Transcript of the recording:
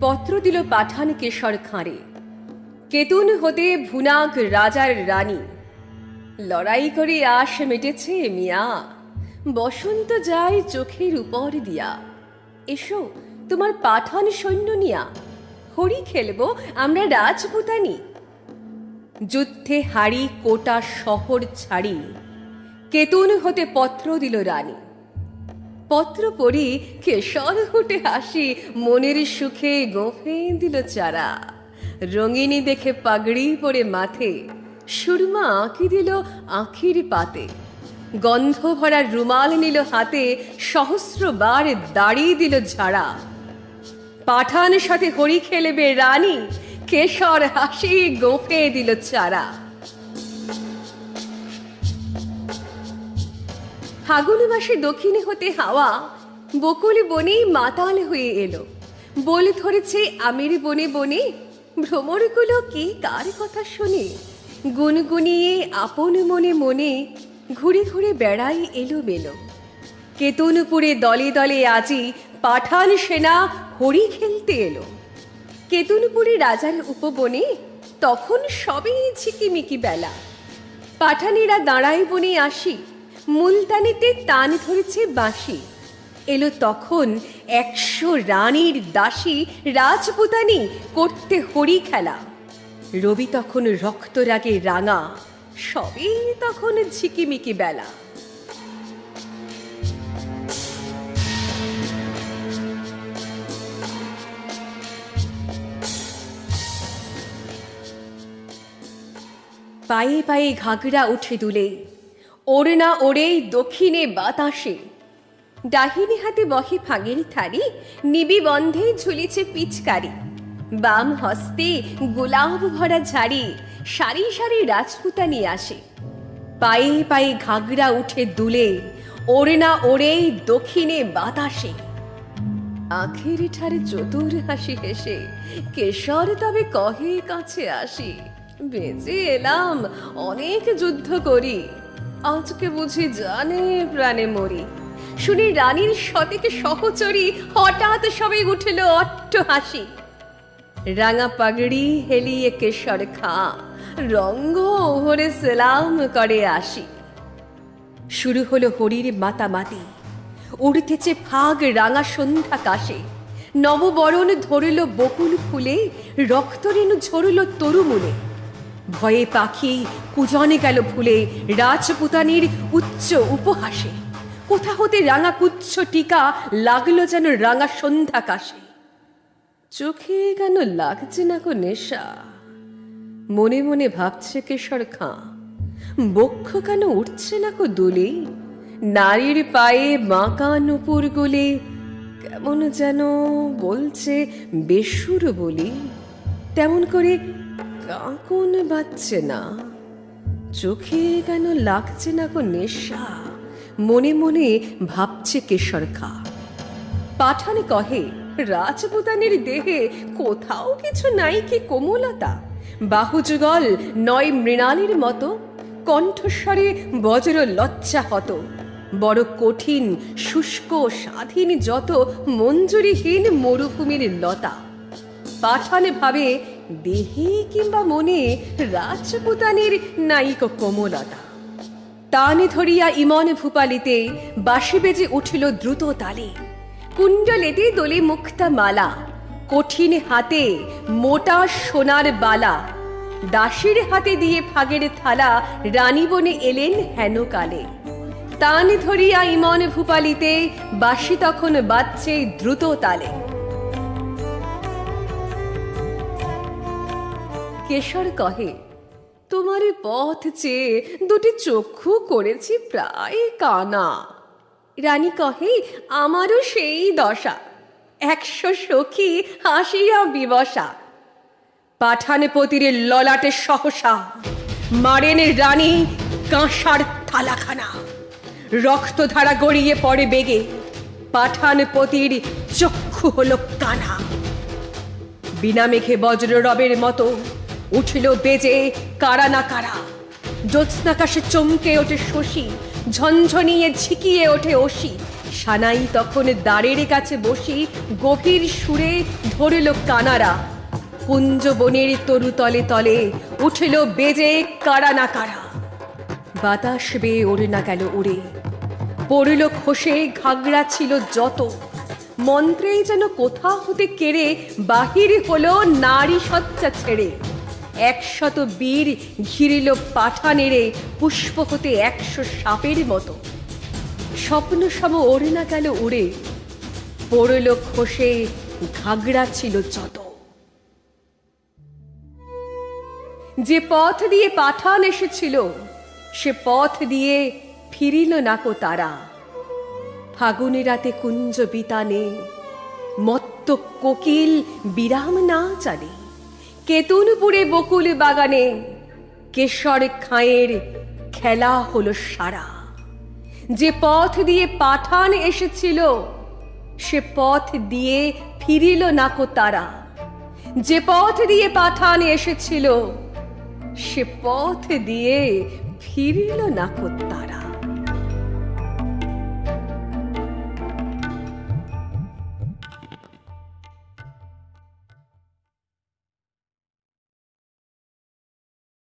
পত্র দিল পাঠান কেশর খাঁড়ে। কেতুন হতে ভুনাক রাজার রানী। লড়াই করে আশ মেটেছে মিয়া। বসন্ত যায় চোখের উপর দিয়া। এসো, তোমার পাঠান সৈন্য নিয়া। হরি খেলব, আমরা রাজপুতানি। যুদ্ধে হাড়ি কোটা শহর ছাড়ি। কেতুন হতে পত্র দিল রানী। পত্র পড়ি, কেশর হুটে হাসি, মনের সুখে গোফে দিল চারা। রঙিনী দেখে পাগড়ি পরে মাথে, সুরমা আঁকি দিল আঁখির পাতে। গন্ধ ভরা রুমাল নিল হাতে, সহস্রবার দাড়ি দিল ঝাড়া। পাঠান সাথে হরি খেলবে রানী, কেশর হাসি গোফে দিল চারা। ফাগুন মাসে দক্ষিণে হতে হাওয়া বকুল বনে মাতাল হয়ে এলো। বল ধরেছে আমের বনে বনে, ভ্রমরগুলো কি কার কথা শুনে? গুনগুনিয়ে আপন মনে মনে ঘুরে ঘুরে বেড়াই এলো মেলো কেতনপুরে দলে দলে আজি পাঠান সেনা হরি খেলতে এলো। কেতনপুরে রাজার উপবনে তখন সবে ঝিকিমিকি বেলা। পাঠানেরা দাঁড়াই বনে আসি মুলতানিতে তান ধরেছে বাঁশি। এলো তখন একশো রানীর দাসী রাজপুতানি করতে হরি খেলা। রবি তখন রক্তরাগে রাঙা সবই তখন ঝিকিমিকি বেলা। পায়ে পায়ে ঘাগরা উঠে দুলে ওড়ে না ওড়ে দক্ষিণে বাতাসে। ডাহিনী হাতে বহে ফাগের থারি নিবি বন্ধে ঝুলিছে পিচকারি। বাম হস্তে গোলাপ ভরা ঝাড়ি, সারি সারি রাজপুতানি আসে। পায়ে পায়ে ঘাগরা উঠে দুলে, ওড়ে না ওড়ে দক্ষিণে বাতাসে। আখের ঠারে চতুর হাসি হেসে, কেশর তবে কহে কাছে আসি। বেঁচে এলাম, অনেক যুদ্ধ করি। আজকে বুঝি জানে প্রাণে মরি। শুনি রানীর শতেকে সহচরী হঠাৎ সবে উঠল অট্ট হাসি রাঙা পাগড়ি হেলিয়ে কেশর খা, রঙ্গ ওহরে সেলাম করে আসি। শুরু হলো হরির মাতামাতি। উড়তেছে ফাগ রাঙা সন্ধ্যা কাশে। নববরণ ধরিল বকুল ফুলে রক্তরেণু ঝরল তরুমূলে। ভয়ে পাখি কুজনে গেল ভুলে, রাজপুতানির উচ্চ উপহাসে। কোথা হতে রাঙা কুচ্ছ টিকা লাগল যেন রাঙা সন্ধ্যা কাশে। চোখে কেন লাগছে না গো নেশা? মনে মনে ভাবছে কেশর খাঁ। বক্ষ কেন উঠছে না কো দোলে? নারীর পায়ে বাঁকা নুপুর গোলে, কেমন যেন বলছে বেসুর বলি। তেমন করে কাঁকন বাজছে না চোখে কেন লাগছে না গো নেশা? মনে মনে ভাবছে কেশর খা। পাঠানে কহে, রাজপুতানের দেহে কোথাও কিছু নাই কি কোমলতা? বাহুযুগল নয় মৃণালীর মতো, কণ্ঠস্বরে বজ্র লজ্জা হত। বড় কঠিন, শুষ্ক, স্বাধীন যত মঞ্জুরিহীন মরুভূমির লতা। পাঠানে ভাবে দেহে কিংবা মনে রাজপুতানের নাইক কোমলতা। তানে ধরিয়া ইমন ভূপালিতে বাঁশি বেজে উঠিল দ্রুত তালে। কুণ্ডলেতে দোলে মুক্তা মালা, কঠিন হাতে মোটা সোনার বালা। দাসীর হাতে দিয়ে ফাগের থালা রানী বনে এলেন হেন কালে। তান ধরিয়া ইমন ভূপালিতে বাঁশি তখন বাজছে দ্রুত তালে। কেশর কহে, তোমার পথ চেয়ে দুটি চক্ষু করেছি প্রায় কানা। রানী কহে, আমারও সেই দশা। একশো সখী হাসিয়া বিবসা পাঠানপতির ললাটে সহসা, মারেন রানী কাঁসার থালাখানা। রক্তধারা গড়িয়ে পড়ে বেগে পাঠানপতির চক্ষু হলো কানা। বিনা মেঘে বজ্র রবের মতো উঠিল বেজে, কারা না কারা। জ্যোৎস্নাকাশে চমকে ওঠে শশী, ঝনঝনিয়ে ঝিকিয়ে ওঠে অসি সানাই তখন দ্বারের কাছে বসি, গভীর সুরে ধরল কানারা। কুঞ্জ বনের তরু তলে তলে উঠল বেজে, কারা না কারা। বাতাস বেয়ে ওড়ে না গেল উড়ে। পড়ল খসে ঘাগড়া ছিল যত। মন্ত্রেই যেন কোথা হতে কেড়ে, বাহির হলো নারী সচ্চা ছেড়ে। একশত বীর ঘিরিল পাঠা নেড়ে পুষ্প হতে একশো সাপের মতো। স্বপ্ন সব ওড়ে না গেল উড়ে, পড়ল খসে ঘাগড়া ছিল যত। যে পথ দিয়ে পাঠান এসেছিল, সে পথ দিয়ে ফিরিল না কো তারা। ফাগুনে রাতে কুঞ্জ বিতানে, মত্ত কোকিল বিরাম না জানে। কেতুনপুরে বকুল বাগানে কেশর খাঁয়ের খেলা হলো সারা। যে পথ দিয়ে পাঠান এসেছিল, সে পথ দিয়ে ফিরিল নাকো তারা। যে পথ দিয়ে পাঠান এসেছিল, সে পথ দিয়ে ফিরিল নাকো তারা।